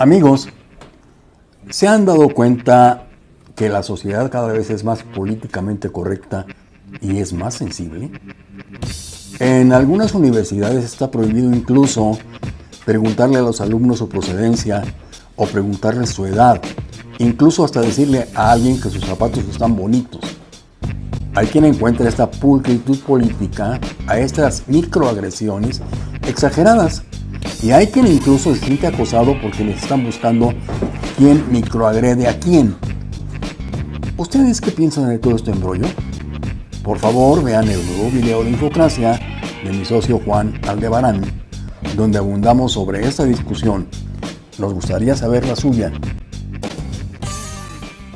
Amigos, ¿se han dado cuenta que la sociedad cada vez es más políticamente correcta y es más sensible? En algunas universidades está prohibido incluso preguntarle a los alumnos su procedencia o preguntarles su edad, incluso hasta decirle a alguien que sus zapatos están bonitos. Hay quien encuentra esta pulcritud política a estas microagresiones exageradas y hay quien incluso se siente acosado porque les están buscando quién microagrede a quién. ¿Ustedes qué piensan de todo este embrollo? Por favor, vean el nuevo video de Infocracia de mi socio Juan Aldebarán, donde abundamos sobre esta discusión. Nos gustaría saber la suya.